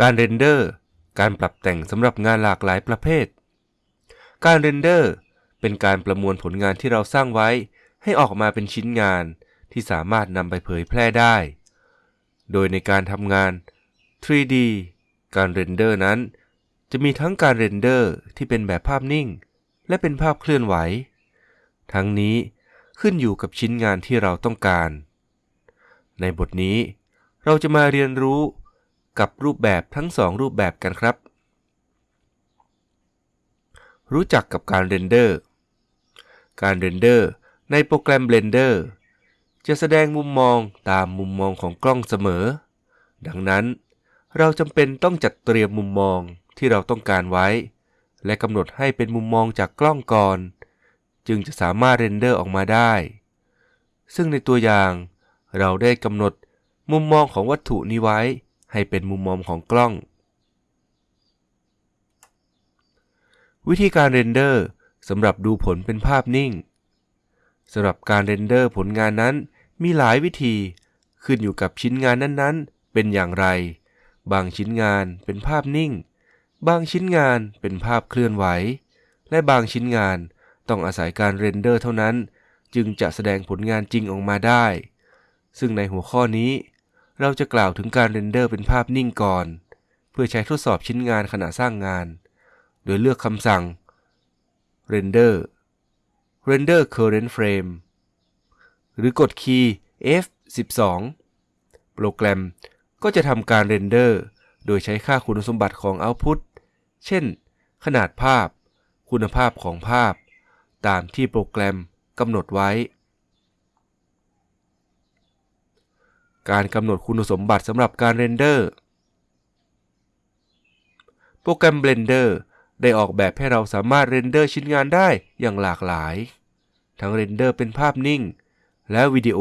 การ render การปรับแต่งสำหรับงานหลากหลายประเภท การ render เป็นการประมวลผลงานที่เราสร้างไว้ ให้ออกมาเป็นชิ้นงานที่สามารถนำไปเผยแพร่ได้ โดยในการทำงาน 3D การ render นั้น จะมีทั้งการ render ที่เป็นแบบภาพนิ่ง และเป็นภาพเคลื่อนไหว ทั้งนี้ขึ้นอยู่กับชิ้นงานที่เราต้องการ ในบทนี้ เราจะมาเรียนรู้กับรูปแบบทั้งสองรูปแบบกันครับ รู้จักกับการ render การ render ในโปรแกรม Blender จะแสดงมุมมองตามมุมมองของกล้องเสมอ ดังนั้น เราจำเป็นต้องจัดเตรียมมุมมองที่เราต้องการไว้ และกำหนดให้เป็นมุมมองจากกล้องก่อน จึงจะสามารถ render ออกมาได้ ซึ่งในตัวอย่างเราได้กำหนดมุมมองของวัตถุนี้ไว้ ให้เป็นมุมมองของกล้อง วิธีการ render สำหรับดูผลเป็นภาพนิ่งสำหรับการ render ผลงานนั้นมีหลายวิธี ขึ้นอยู่กับชิ้นงานนั้นๆ เป็นอย่างไร บางชิ้นงานเป็นภาพนิ่ง บางชิ้นงานเป็นภาพเคลื่อนไหว และบางชิ้นงานต้องอาศัยการ render เท่านั้น จึงจะแสดงผลงานจริงออกมาได้ ซึ่งในหัวข้อนี้ เราจะกล่าวถึงการ render เป็นภาพนิ่งก่อน เพื่อใช้ทดสอบชิ้นงานขณะสร้างงาน โดยเลือกคำสั่ง render render current frame หรือกดคีย์ F12 โปรแกรมก็จะทำการ render โดยใช้ค่าคุณสมบัติของ output เช่น ขนาดภาพ คุณภาพของภาพ ตามที่โปรแกรมกำหนดไว้ การกำหนดคุณสมบัติสำหรับการ render โปรแกรม Blender ได้ออกแบบให้เราสามารถ render ชิ้นงานได้อย่างหลากหลาย ทั้ง render เป็นภาพนิ่ง และวิดีโอ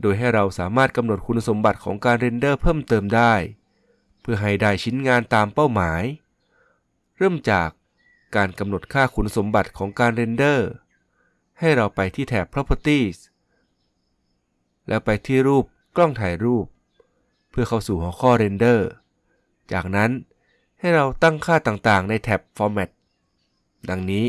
โดยให้เราสามารถกำหนดคุณสมบัติของการ render เพิ่มเติมได้ เพื่อให้ได้ชิ้นงานตามเป้าหมาย เริ่มจากการกำหนดค่าคุณสมบัติของการ render ให้เราไปที่แถบ properties แล้วไปที่รูปกล้องถ่ายรูป เพื่อเข้าสู่หัวข้อ render จากนั้น ให้เราตั้งค่าต่างๆ ในแท็บ Format ดังนี้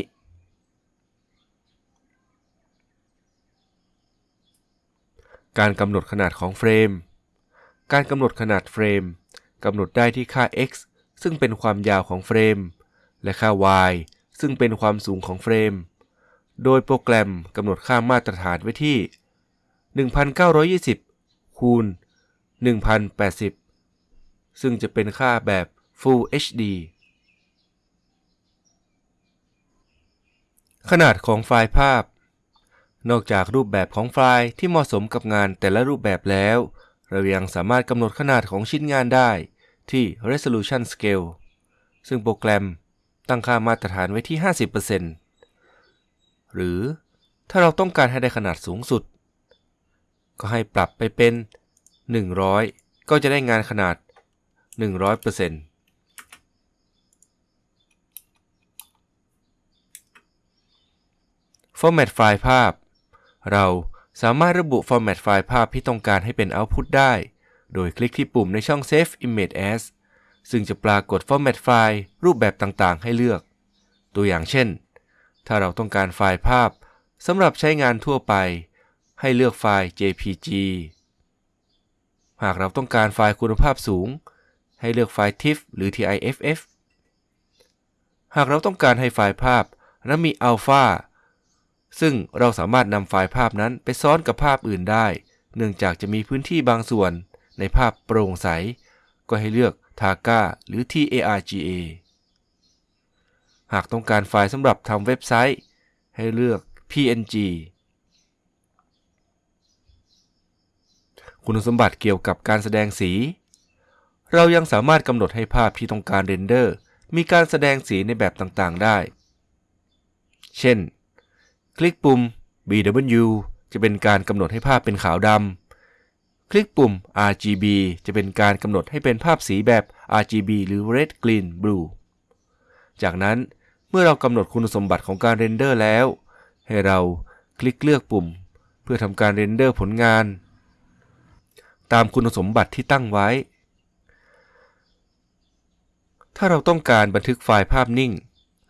การกำหนดขนาดของเฟรม การกำหนดขนาดเฟรมกำหนดได้ที่ค่า x ซึ่งเป็นความยาวของเฟรม และค่า y ซึ่งเป็นความสูงของเฟรม โดยโปรแกรมกำหนดค่ามาตรฐานไว้ที่ 1920 คูณ 1080 ซึ่งจะเป็นค่าแบบ Full HD ขนาดของไฟล์ภาพ นอกจากรูปแบบของไฟล์ที่เหมาะสมกับงานแต่ละรูปแบบแล้ว เรายังสามารถกำหนดขนาดของชิ้นงานได้ที่ Resolution Scale ซึ่งโปรแกรมตั้งค่ามาตรฐานไว้ที่ 50%หรือถ้าเราต้องการให้ได้ขนาดสูงสุด ก็ให้ปรับไปเป็น 100 ก็จะได้งานขนาด 100% Format ไฟล์ภาพ เราสามารถระบุ Format ไฟล์ภาพที่ต้องการให้เป็น Output ได้ โดยคลิกที่ปุ่มในช่อง Save Image As ซึ่งจะปรากฏ Format ไฟล์รูปแบบต่างๆ ให้เลือก ตัวอย่างเช่น ถ้าเราต้องการไฟล์ภาพสำหรับใช้งานทั่วไป ให้เลือกไฟล์ JPG หากเราต้องการไฟล์คุณภาพสูง ให้เลือกไฟล์ TIFF หรือ TIFF หากเราต้องการให้ไฟล์ภาพนั้นมีอัลฟา ซึ่งเราสามารถนำไฟล์ภาพนั้นไปซ้อนกับภาพอื่นได้ เนื่องจากจะมีพื้นที่บางส่วน ในภาพโปร่งใส ก็ให้เลือก TAGA หรือ TARGA หากต้องการไฟล์สำหรับทำเว็บไซต์ ให้เลือก PNG คุณสมบัติเกี่ยวกับการแสดงสี เรายังสามารถกำหนดให้ภาพที่ต้องการเรนเดอร์ มีการแสดงสีในแบบต่างๆได้ เช่น คลิกปุ่ม BW จะเป็นการกำหนดให้ภาพเป็นขาวดำ คลิกปุ่ม RGB จะเป็นการกำหนดให้เป็นภาพสีแบบ RGB หรือ Red Green Blue จากนั้นเมื่อเรากำหนดคุณสมบัติของการ render แล้ว ให้เราคลิกเลือกปุ่ม เพื่อทำการ render ผลงาน ตามคุณสมบัติที่ตั้งไว้ ถ้าเราต้องการบันทึกไฟล์ภาพนิ่ง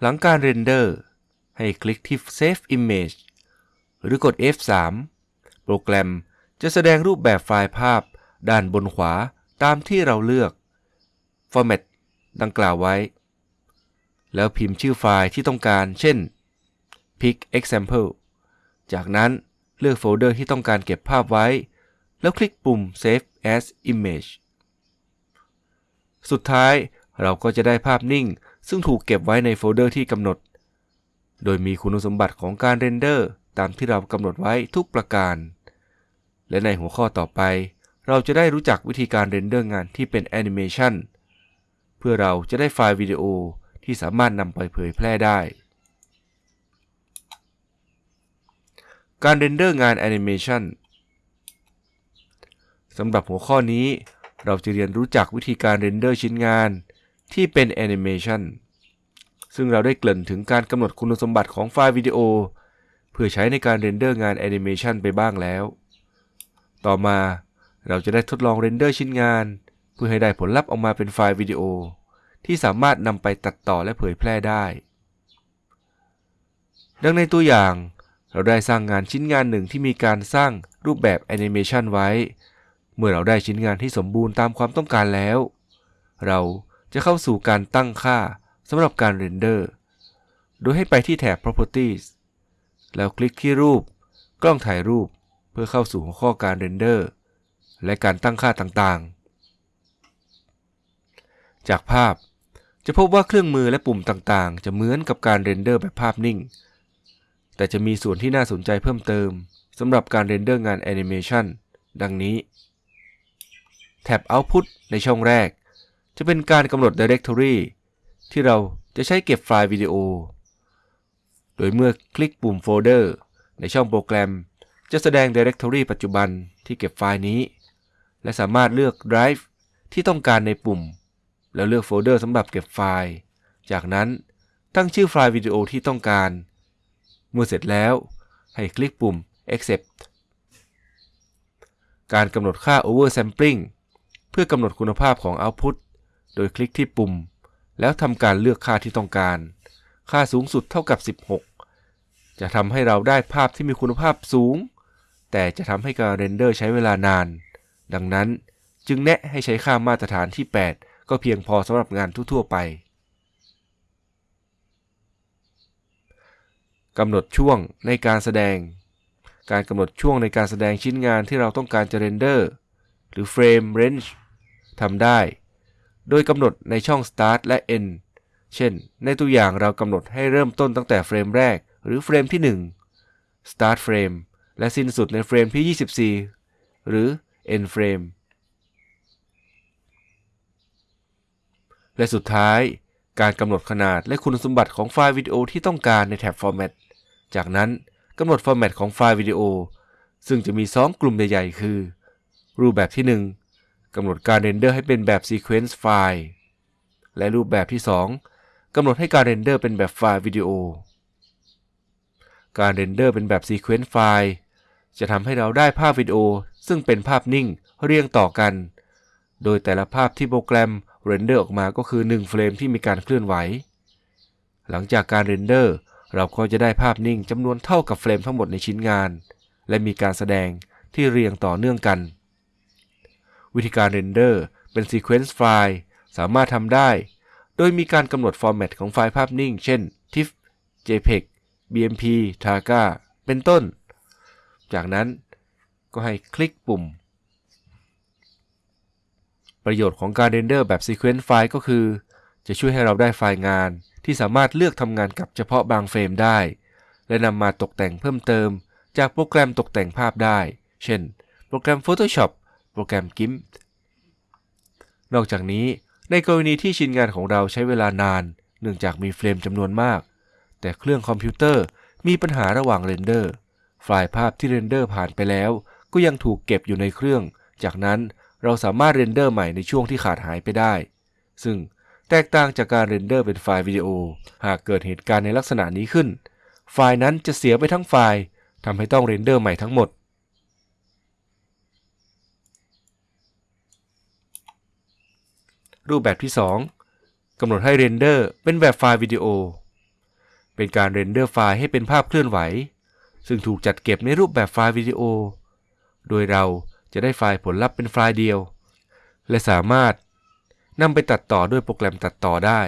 หลังการ render ให้คลิกที่ Save Image หรือกด F3 โปรแกรมจะแสดงรูปแบบไฟล์ภาพ ด้านบนขวาตามที่เราเลือก Format ดังกล่าวไว้ แล้วพิมพ์ชื่อไฟล์ที่ต้องการ เช่น pic example จากนั้นเลือกโฟลเดอร์ที่ต้องการเก็บภาพไว้ แล้วคลิกปุ่ม Save as Image สุดท้ายเราก็จะได้ภาพนิ่ง ซึ่งถูกเก็บไว้ในโฟลเดอร์ที่กำหนด โดยมีคุณสมบัติของการเรนเดอร์ตามที่เรากำหนดไว้ทุกประการ และในหัวข้อต่อไป เราจะได้รู้จักวิธีการเรนเดอร์งานที่เป็นแอนิเมชันเพื่อเราจะได้ไฟล์วิดีโอที่สามารถนำไปเผยแพร่ได้ การเรนเดอร์งานแอนิเมชันสำหรับหัวข้อนี้ เราจะเรียนรู้จักวิธีการเรนเดอร์ชิ้นงานที่เป็นแอนิเมชัน ซึ่งเราได้เกริ่นถึงการกำหนดคุณสมบัติของไฟล์วิดีโอ เพื่อใช้ในการเรนเดอร์งานแอนิเมชันไปบ้างแล้ว ต่อมาเราจะได้ทดลองเรนเดอร์ชิ้นงาน เพื่อให้ได้ผลลัพธ์ออกมาเป็นไฟล์วิดีโอ ที่สามารถนำไปตัดต่อและเผยแพร่ได้ ดังในตัวอย่าง เราได้สร้างงานชิ้นงานหนึ่งที่มีการสร้างรูปแบบแอนิเมชันไว้ เมื่อเราได้ชิ้นงานที่สมบูรณ์ตามความต้องการแล้ว เราจะเข้าสู่การตั้งค่า สำหรับการเรนเดอร์ โดยให้ไปที่แถบ properties แล้วคลิกที่รูป กล้องถ่ายรูป เพื่อเข้าสู่หัวข้อการเรนเดอร์ และการตั้งค่าต่างๆ จากภาพจะพบว่าเครื่องมือและปุ่มต่างๆ จะเหมือนกับการเรนเดอร์แบบภาพนิ่ง แต่จะมีส่วนที่น่าสนใจเพิ่มเติมสำหรับการเรนเดอร์งานแอนิเมชันดังนี้ แท็บ Output ในช่องแรก จะเป็นการกำหนด Directory ที่เราจะใช้เก็บไฟล์วิดีโอ โดยเมื่อคลิกปุ่มโฟลเดอร์ในช่องโปรแกรม จะแสดง Directory ปัจจุบันที่เก็บไฟล์นี้ และสามารถเลือก Drive ที่ต้องการในปุ่ม แล้วเลือกโฟลเดอร์สำหรับเก็บไฟล์ จากนั้นตั้งชื่อไฟล์วิดีโอที่ต้องการ เมื่อเสร็จแล้ว ให้คลิกปุ่ม Accept การกำหนดค่า Oversampling เพื่อกำหนดคุณภาพของ Output โดยคลิกที่ปุ่ม แล้วทำการเลือกค่าที่ต้องการ ค่าสูงสุดเท่ากับ 16 จะทำให้เราได้ภาพที่มีคุณภาพสูง แต่จะทำให้การเรนเดอร์ใช้เวลานาน ดังนั้นจึงแนะให้ใช้ค่ามาตรฐานที่ 8 ก็เพียงพอสำหรับงานทั่ว ๆ ไปกำหนดช่วงในการแสดง การกำหนดช่วงในการแสดงชิ้นงานที่เราต้องการจะเรนเดอร์ หรือ Frame Range ทำได้ โดยกำหนดในช่อง Start และ End เช่น ในตัวอย่างเรากำหนดให้เริ่มต้นตั้งแต่เฟรมแรก หรือเฟรมที่ 1 Start Frame และสิ้นสุดในเฟรมที่ 24 หรือ End Frame และสุดท้ายการกำหนดขนาดและคุณสมบัติของไฟล์วิดีโอที่ต้องการในแท็บ Format จากนั้นกำหนด Format ของไฟล์วิดีโอ ซึ่งจะมี 2 กลุ่มใหญ่ ๆ คือ รูปแบบที่ 1 กำหนดการเรนเดอร์ให้เป็นแบบ Sequence ไฟล์และรูปแบบที่ 2กำหนดให้การเรนเดอร์เป็นแบบไฟล์วิดีโอ การเรนเดอร์เป็นแบบ Sequence ไฟล์จะทำให้เราได้ภาพวิดีโอ ซึ่งเป็นภาพนิ่งเรียงต่อกัน โดยแต่ละภาพที่โปรแกรมเรนเดอร์ออกมาก็คือ 1 เฟรมที่มีการเคลื่อนไหว หลังจากการเรนเดอร์เราก็จะได้ภาพนิ่งจำนวนเท่ากับเฟรมทั้งหมดในชิ้นงาน และมีการแสดงที่เรียงต่อเนื่องกัน วิธีการเรนเดอร์เป็น Sequence ไฟล์สามารถทำได้ โดยมีการกำหนดฟอร์แมตของไฟล์ภาพนิ่ง เช่น TIFF JPEG BMP TARGA เป็นต้น จากนั้นก็ให้คลิกปุ่ม ประโยชน์ของการเรนเดอร์แบบ Sequence ไฟล์ก็คือ จะช่วยให้เราได้ไฟล์งานที่สามารถเลือกทำงานกับเฉพาะบางเฟรมได้ และนำมาตกแต่งเพิ่มเติม จากโปรแกรมตกแต่งภาพได้ เช่น โปรแกรม Photoshop โปรแกรม GIMP นอกจากนี้ในกรณีที่ชิ้นงานของเราใช้เวลานาน เนื่องจากมีเฟรมจำนวนมาก แต่เครื่องคอมพิวเตอร์มีปัญหาระหว่างเรนเดอร์ ไฟล์ภาพที่เรนเดอร์ผ่านไปแล้ว ก็ยังถูกเก็บอยู่ในเครื่อง จากนั้นเราสามารถเรนเดอร์ใหม่ในช่วงที่ขาดหายไปได้ ซึ่งแตกต่างจากการเรนเดอร์เป็นไฟล์วิดีโอ หากเกิดเหตุการณ์ในลักษณะนี้ขึ้น ไฟล์นั้นจะเสียไปทั้งไฟล์ทำให้ต้องเรนเดอร์ใหม่ทั้งหมด รูปแบบที่ 2กำหนดให้เรนเดอร์เป็นแบบไฟล์วิดีโอ เป็นการเรนเดอร์ไฟล์ให้เป็นภาพเคลื่อนไหว ซึ่งถูกจัดเก็บในรูปแบบไฟล์วิดีโอ โดยเราจะได้ไฟล์ผลลัพธ์เป็นไฟล์เดียว และสามารถนำไปตัดต่อด้วยโปรแกรมตัดต่อได้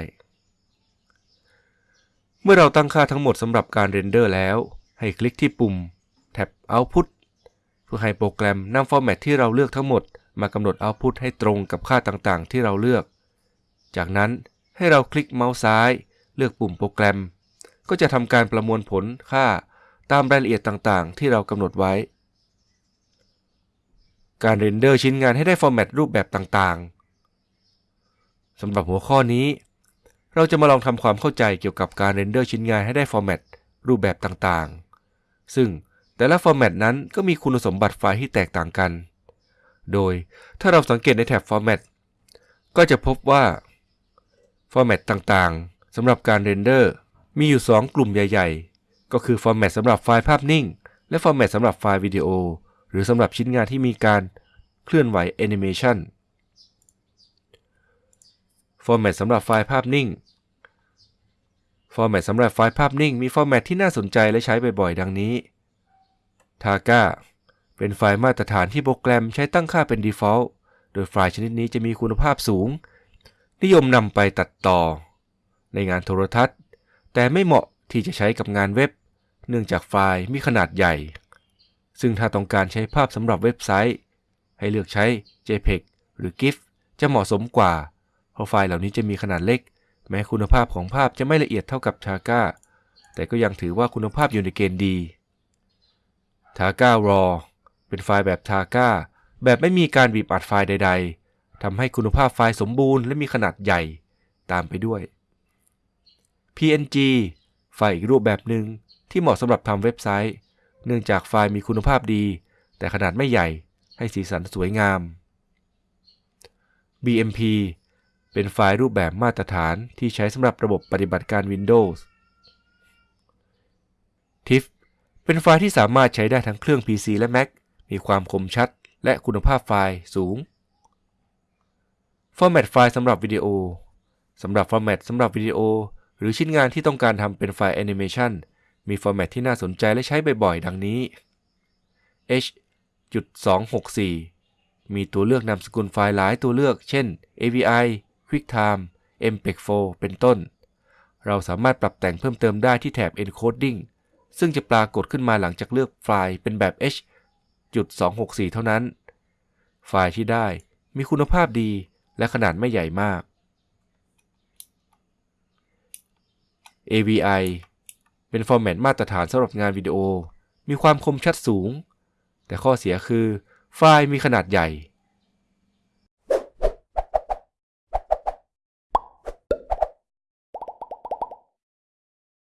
เมื่อเราตั้งค่าทั้งหมดสำหรับการเรนเดอร์แล้ว ให้คลิกที่ปุ่มแท็บ Output เพื่อให้โปรแกรมนำฟอร์แมตที่เราเลือกทั้งหมด มากำหนด Output ให้ตรงกับค่าต่างๆ ที่เราเลือก จากนั้นให้เราคลิกเมาส์ซ้าย เลือกปุ่มโปรแกรม ก็จะทำการประมวลผลค่าตามรายละเอียดต่างๆ ที่เรากำหนดไว้ การเรนเดอร์ชิ้นงานให้ได้ฟอร์แมตรูปแบบต่างๆสำหรับหัวข้อนี้ เราจะมาลองทำความเข้าใจเกี่ยวกับการเรนเดอร์ชิ้นงานให้ได้ฟอร์แมตรูปแบบต่างๆ ซึ่งแต่ละฟอร์แมตนั้นก็มีคุณสมบัติไฟล์ที่แตกต่างกัน โดยถ้าเราสังเกตในแท็บฟอร์แมตก็จะพบว่าฟอร์แมตต่างๆสำหรับการเรนเดอร์มีอยู่ 2 กลุ่มใหญ่ ๆ ก็คือฟอร์แมตสำหรับไฟล์ภาพนิ่ง และฟอร์แมตสำหรับไฟล์วิดีโอ หรือสำหรับชิ้นงานที่มีการเคลื่อนไหวแอนิเมชันฟอร์แมตสำหรับไฟล์ภาพนิ่ง ฟอร์แมตสำหรับไฟล์ภาพนิ่ง มีฟอร์แมตที่น่าสนใจและใช้บ่อยๆ ดังนี้ Targa เป็นไฟล์มาตรฐานที่โปรแกรมใช้ตั้งค่าเป็น default โดยไฟล์ชนิดนี้จะมีคุณภาพสูง นิยมนำไปตัดต่อ ในงานโทรทัศน์ แต่ไม่เหมาะที่จะใช้กับงานเว็บ เนื่องจากไฟล์มีขนาดใหญ่ ซึ่งถ้าต้องการใช้ภาพสำหรับเว็บไซต์ ให้เลือกใช้ JPEG หรือ GIF จะเหมาะสมกว่า เพราะไฟล์เหล่านี้จะมีขนาดเล็ก แม้คุณภาพของภาพจะไม่ละเอียดเท่ากับ Targa แต่ก็ยังถือว่าคุณภาพอยู่ในเกณฑ์ดี Targa RAW เป็นไฟล์แบบ Targa แบบไม่มีการบีบอัดไฟล์ใด ๆทำให้คุณภาพไฟล์สมบูรณ์และมีขนาดใหญ่ตามไปด้วย PNG ไฟล์อีกรูปแบบหนึ่งที่เหมาะสำหรับทำเว็บไซต์ เนื่องจากไฟล์มีคุณภาพดี แต่ขนาดไม่ใหญ่ให้สีสันสวยงาม BMP เป็นไฟล์รูปแบบมาตรฐานที่ใช้สำหรับระบบปฏิบัติการ Windows TIFF เป็นไฟล์ที่สามารถใช้ได้ทั้งเครื่อง PC และ Mac มีความคมชัดและคุณภาพไฟล์สูง ฟอร์แมตไฟล์สำหรับวิดีโอสำหรับฟอร์แมตสำหรับวิดีโอ หรือชิ้นงานที่ต้องการทำเป็นไฟล์แอนิเมชันมีฟอร์แมตที่น่าสนใจและใช้บ่อยๆ ดังนี้ H.264 มีตัวเลือกนามสกุลไฟล์หลายตัวเลือก เช่น AVI QuickTime MPEG-4 เป็นต้น เราสามารถปรับแต่งเพิ่มเติมได้ที่แถบ Encoding ซึ่งจะปรากฏขึ้นมาหลังจากเลือกไฟล์เป็นแบบ h. H.264 เท่านั้น ไฟล์ที่ได้มีคุณภาพดีและขนาดไม่ใหญ่มาก AVI เป็นฟอร์แมตมาตรฐานสำหรับงานวิดีโอ มีความคมชัดสูง แต่ข้อเสียคือ ไฟล์มีขนาดใหญ่